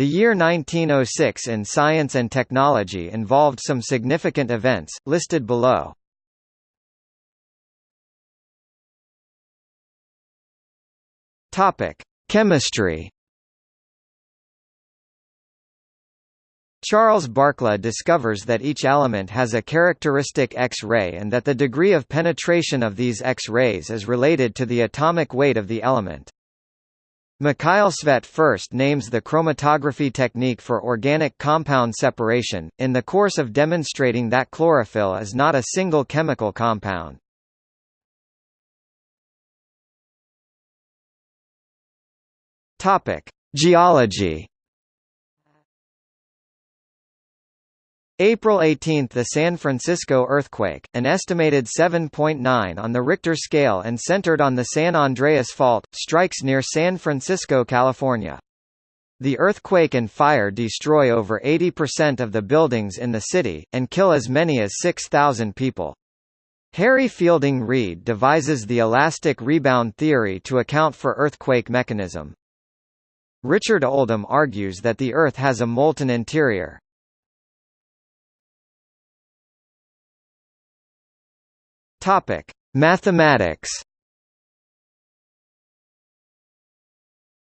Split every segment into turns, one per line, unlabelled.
The year 1906 in science and technology involved some significant events, listed below. Chemistry. Charles Barkla discovers that each element has a characteristic X-ray and that the degree of penetration of these X-rays is related to the atomic weight of the element. Mikhail Tsvet first names the chromatography technique for organic compound separation, in the course of demonstrating that chlorophyll is not a single chemical compound. Geology April 18 – The San Francisco earthquake, an estimated 7.9 on the Richter scale and centered on the San Andreas Fault, strikes near San Francisco, California. The earthquake and fire destroy over 80% of the buildings in the city, and kill as many as 6,000 people. Harry Fielding Reid devises the elastic rebound theory to account for earthquake mechanism. Richard Oldham argues that the Earth has a molten interior. Topic: Mathematics.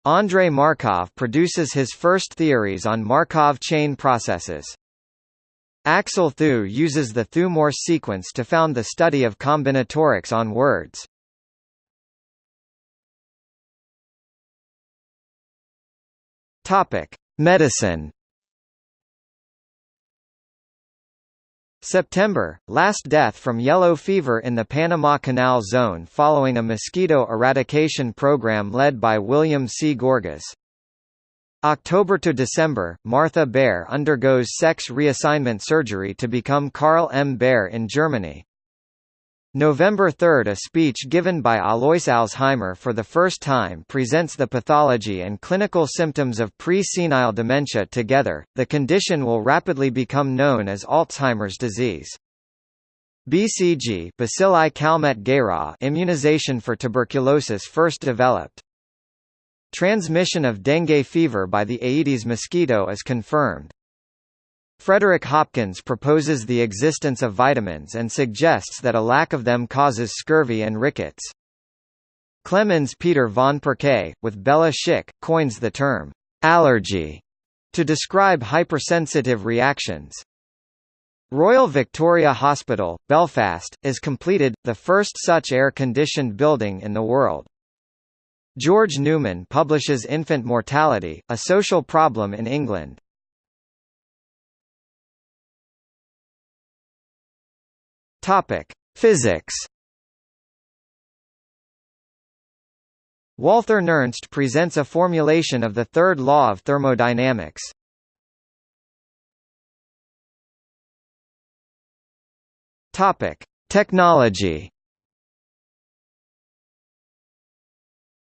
Andrei Markov produces his first theories on Markov chain processes. Axel Thue uses the Thue-Morse sequence to found the study of combinatorics on words. Topic: Medicine. September, last death from yellow fever in the Panama Canal Zone following a mosquito eradication program led by William C. Gorgas. October to December, Martha Baer undergoes sex reassignment surgery to become Karl M. Baer in Germany. November 3 – A speech given by Alois Alzheimer for the first time presents the pathology and clinical symptoms of pre-senile dementia together, the condition will rapidly become known as Alzheimer's disease. BCG Bacilli Calmette immunization for tuberculosis first developed. Transmission of dengue fever by the Aedes mosquito is confirmed. Frederick Hopkins proposes the existence of vitamins and suggests that a lack of them causes scurvy and rickets. Clemens Peter von Pirquet, with Béla Schick, coins the term allergy to describe hypersensitive reactions. Royal Victoria Hospital, Belfast, is completed, the first such air-conditioned building in the world. George Newman publishes Infant Mortality, a social problem in England. Topic: Physics. Walther Nernst presents a formulation of the third law of thermodynamics. Topic: Technology.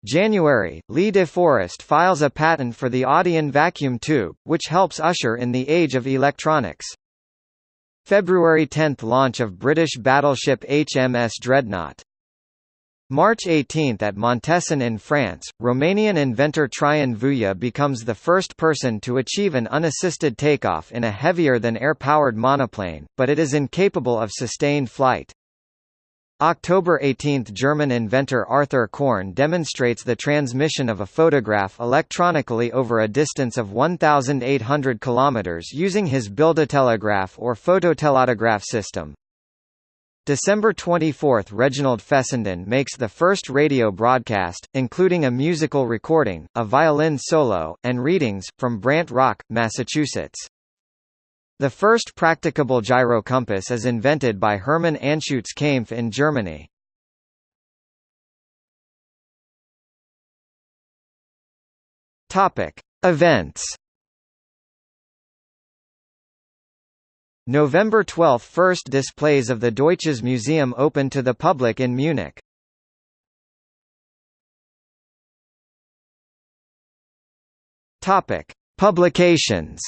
January, Lee De Forest files a patent for the Audion vacuum tube, which helps usher in the age of electronics. February 10 – Launch of British battleship HMS Dreadnought March 18 at Montesson in France, Romanian inventor Traian Vuia becomes the first person to achieve an unassisted takeoff in a heavier-than-air-powered monoplane, but it is incapable of sustained flight. October 18 – German inventor Arthur Korn demonstrates the transmission of a photograph electronically over a distance of 1,800 km using his Bildtelegraph or phototelautograph system. December 24 – Reginald Fessenden makes the first radio broadcast, including a musical recording, a violin solo, and readings, from Brant Rock, Massachusetts. The first practicable gyrocompass is invented by Hermann Anschutz Kaempf in Germany. Topic: Events. November 12 – First displays of the Deutsches Museum open to the public in Munich. Topic: Publications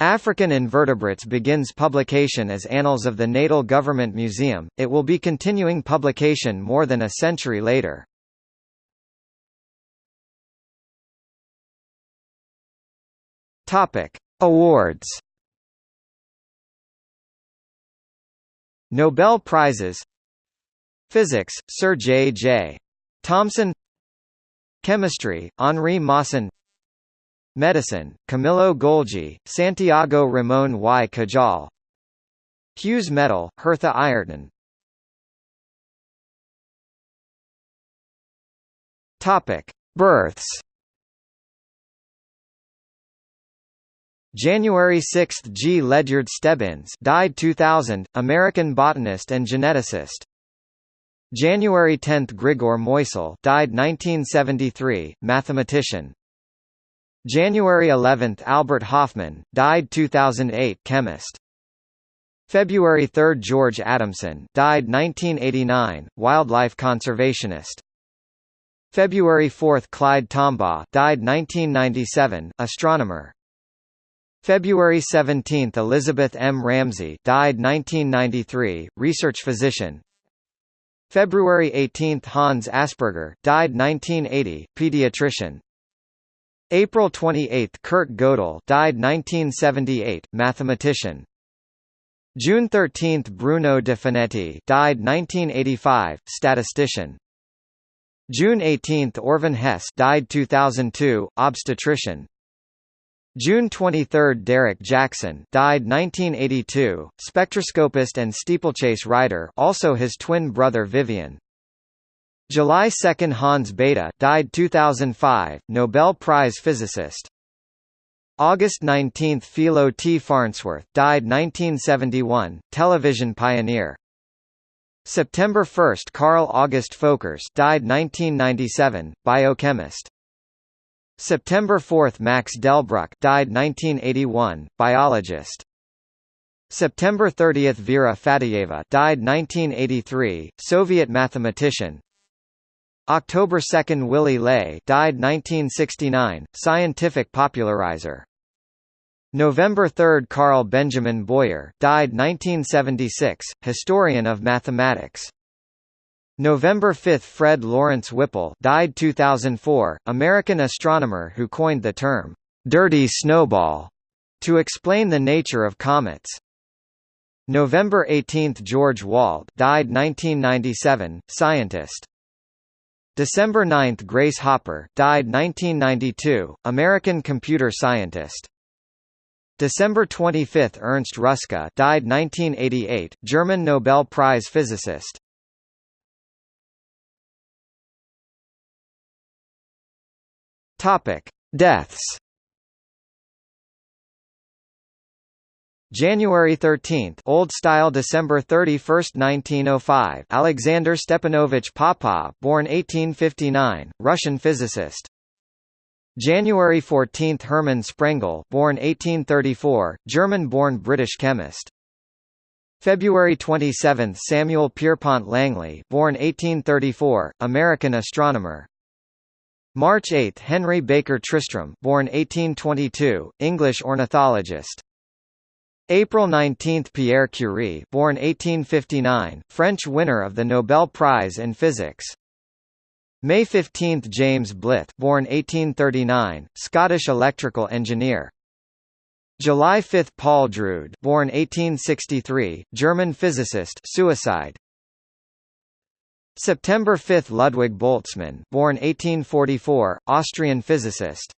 African Invertebrates begins publication as Annals of the Natal Government Museum, it will be continuing publication more than a century later. Awards Nobel Prizes Physics, Sir J. J. Thomson Chemistry, Henri Moissan Medicine, Camillo Golgi, Santiago Ramon y Cajal Hughes Medal, Hertha Ayrton Births. January 6 – G. Ledyard Stebbins died 2000, American botanist and geneticist. January 10 – Grigor Moisil died 1973, mathematician. January 11 – Albert Hofmann, died 2008 chemist. February 3 – George Adamson died 1989, wildlife conservationist. February 4 – Clyde Tombaugh died 1997, astronomer. February 17 – Elizabeth M. Ramsey died 1993, research physician. February 18 – Hans Asperger died 1980, pediatrician. April 28 – Kurt Gödel died 1978, mathematician. June 13 – Bruno De Finetti died 1985, statistician. June 18 – Orvan Hess died 2002, obstetrician. June 23 – Derek Jackson died 1982, spectroscopist and steeplechase rider also his twin brother Vivian. July 2 – Hans Bethe died 2005, Nobel Prize physicist. August 19 – Philo T. Farnsworth died 1971, television pioneer. September 1 – Carl August Folkers died 1997, biochemist. September 4 – Max Delbruck died 1981, biologist. September 30 – Vera Faddeeva died 1983, Soviet mathematician. October 2 – Willy Ley died 1969, scientific popularizer. November 3 – Carl Benjamin Boyer died 1976, historian of mathematics. November 5 – Fred Lawrence Whipple died 2004, American astronomer who coined the term, "'dirty snowball' to explain the nature of comets. November 18 – George Wald died 1997, scientist. December 9 – Grace Hopper died 1992, American computer scientist. December 25 – Ernst Ruska died 1988, German Nobel Prize physicist. Deaths. January 13, Old Style December 31, 1905 Alexander Stepanovich Popov born 1859, Russian physicist. January 14 Hermann Sprengel born 1834, German-born British chemist. February 27 Samuel Pierpont Langley born 1834, American astronomer. March 8 Henry Baker Tristram born 1822, English ornithologist. April 19 Pierre Curie born 1859, French winner of the Nobel Prize in Physics. May 15 James Blyth born 1839, Scottish electrical engineer. July 5 Paul Drude born 1863, German physicist suicide. September 5 Ludwig Boltzmann born 1844, Austrian physicist.